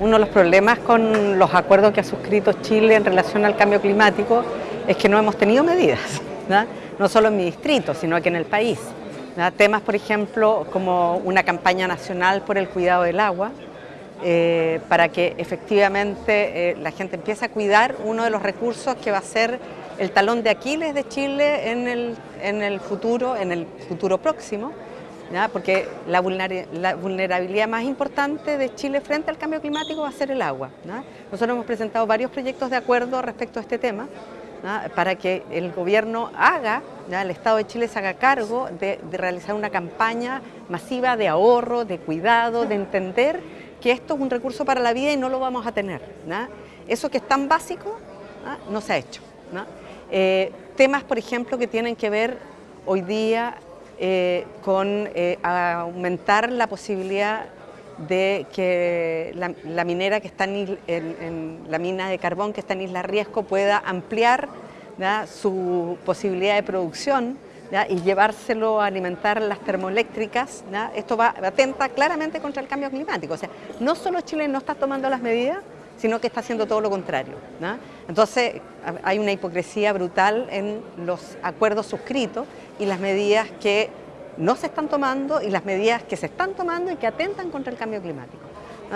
Uno de los problemas con los acuerdos que ha suscrito Chile en relación al cambio climático es que no hemos tenido medidas, no solo en mi distrito, sino aquí en el país. Temas, por ejemplo, como una campaña nacional por el cuidado del agua, eh, para que efectivamente eh, la gente empiece a cuidar uno de los recursos que va a ser el talón de Aquiles de Chile en el, en el futuro, en el futuro próximo, porque la, vulnerabilidad más importante de Chile frente al cambio climático va a ser el agua. Nosotros hemos presentado varios proyectos de acuerdo respecto a este tema, para que el gobierno haga, el Estado de Chile se haga cargo de, realizar una campaña masiva de ahorro, de cuidado, de entender que esto es un recurso para la vida y no lo vamos a tener. Eso que es tan básico no se ha hecho. Eh, temas, por ejemplo, que tienen que ver hoy día eh, con eh, aumentar la posibilidad de que la, minera que está en, la mina de carbón que está en Isla Riesco pueda ampliar su posibilidad de producción y llevárselo a alimentar las termoeléctricas. Esto va atenta claramente contra el cambio climático. O sea, no solo Chile no está tomando las medidas, sino que está haciendo todo lo contrario. Entonces hay una hipocresía brutal en los acuerdos suscritos y las medidas que no se están tomando y las medidas que se están tomando y que atentan contra el cambio climático.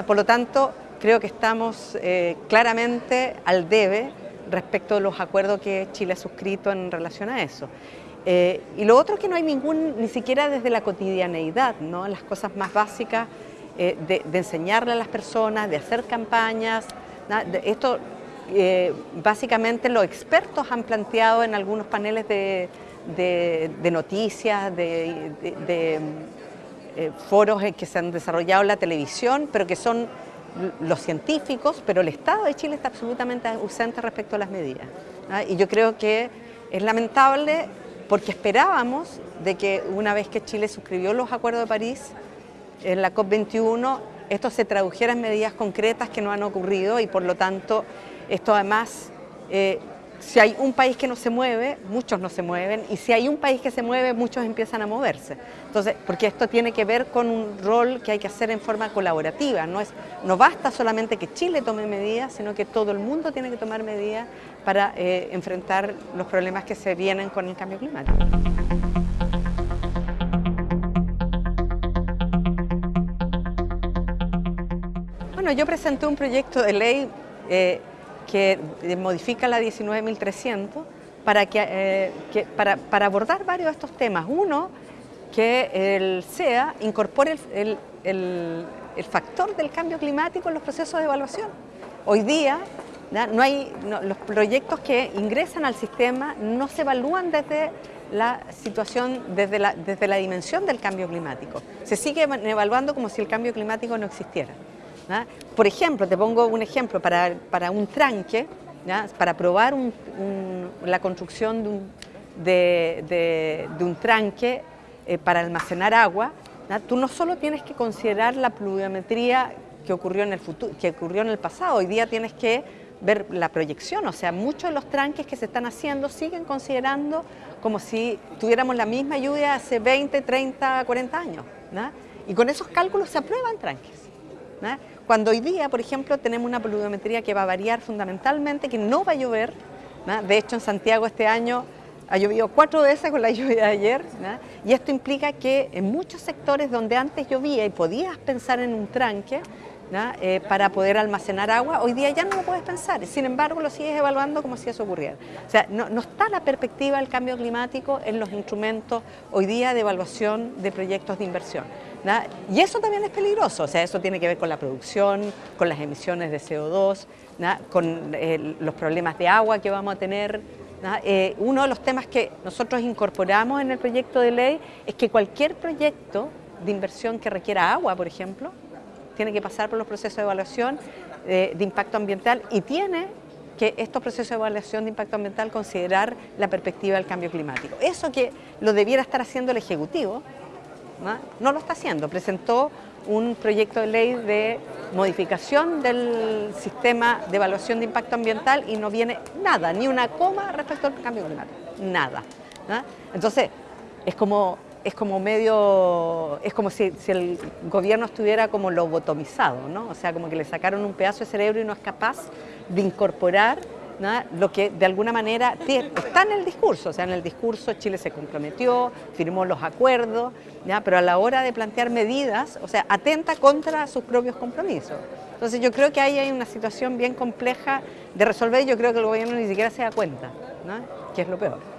Por lo tanto, creo que estamos eh, claramente al debe respecto de los acuerdos que Chile ha suscrito en relación a eso. Eh, y lo otro es que no hay ningún, ni siquiera desde la cotidianeidad, ¿no? las cosas más básicas eh, de, enseñarle a las personas, de hacer campañas. esto básicamente los expertos han planteado en algunos paneles de, de, noticias, de, eh, foros que se han desarrollado en la televisión, pero que son los científicos, pero el Estado de Chile está absolutamente ausente respecto a las medidas. Y yo creo que es lamentable porque esperábamos de que una vez que Chile suscribió los acuerdos de París, en la COP21, esto se tradujera en medidas concretas que no han ocurrido y por lo tanto esto además eh, si hay un país que no se mueve, muchos no se mueven, y si hay un país que se mueve, muchos empiezan a moverse. Entonces, porque esto tiene que ver con un rol que hay que hacer en forma colaborativa, no, es, no basta solamente que Chile tome medidas, sino que todo el mundo tiene que tomar medidas para eh, enfrentar los problemas que se vienen con el cambio climático. Bueno, yo presenté un proyecto de ley eh, que modifica la 19.300 para, eh, que, para, abordar varios de estos temas. Uno, que el SEA incorpore el, el, el, factor del cambio climático en los procesos de evaluación. Hoy día no hay, los proyectos que ingresan al sistema no se evalúan desde la situación, desde la, desde la dimensión del cambio climático. Se sigue evaluando como si el cambio climático no existiera. Por ejemplo, te pongo un ejemplo, para, para un tranque, para probar la construcción de un, de, un tranque eh, para almacenar agua, tú no solo tienes que considerar la pluviometría que ocurrió, en el futuro, que ocurrió en el pasado, hoy día tienes que ver la proyección, o sea, muchos de los tranques que se están haciendo siguen considerando como si tuviéramos la misma lluvia hace 20, 30, 40 años. Y con esos cálculos se aprueban tranques. Cuando hoy día, por ejemplo, tenemos una pluviometría que va a variar fundamentalmente, que no va a llover, de hecho en Santiago este año ha llovido cuatro veces con la lluvia de ayer, y esto implica que en muchos sectores donde antes llovía y podías pensar en un tranque, eh, para poder almacenar agua, hoy día ya no lo puedes pensar, sin embargo lo sigues evaluando como si eso ocurriera. O sea, no, no está la perspectiva del cambio climático en los instrumentos hoy día de evaluación de proyectos de inversión. Y eso también es peligroso, o sea, eso tiene que ver con la producción, con las emisiones de CO2, con eh, los problemas de agua que vamos a tener. Eh, uno de los temas que nosotros incorporamos en el proyecto de ley es que cualquier proyecto de inversión que requiera agua, por ejemplo, tiene que pasar por los procesos de evaluación eh, de impacto ambiental y tiene que estos procesos de evaluación de impacto ambiental considerar la perspectiva del cambio climático. Eso que lo debiera estar haciendo el Ejecutivo, ¿no? lo está haciendo. Presentó un proyecto de ley de modificación del sistema de evaluación de impacto ambiental y no viene nada, ni una coma respecto al cambio climático, nada. Entonces, es como es como medio, es como si, el gobierno estuviera como lobotomizado, ¿no? O sea, como que le sacaron un pedazo de cerebro y no es capaz de incorporar lo que de alguna manera está en el discurso, o sea, en el discurso Chile se comprometió, firmó los acuerdos, ¿ya? pero a la hora de plantear medidas, o sea, atenta contra sus propios compromisos. Entonces yo creo que ahí hay una situación bien compleja de resolver y yo creo que el gobierno ni siquiera se da cuenta, ¿no? que es lo peor.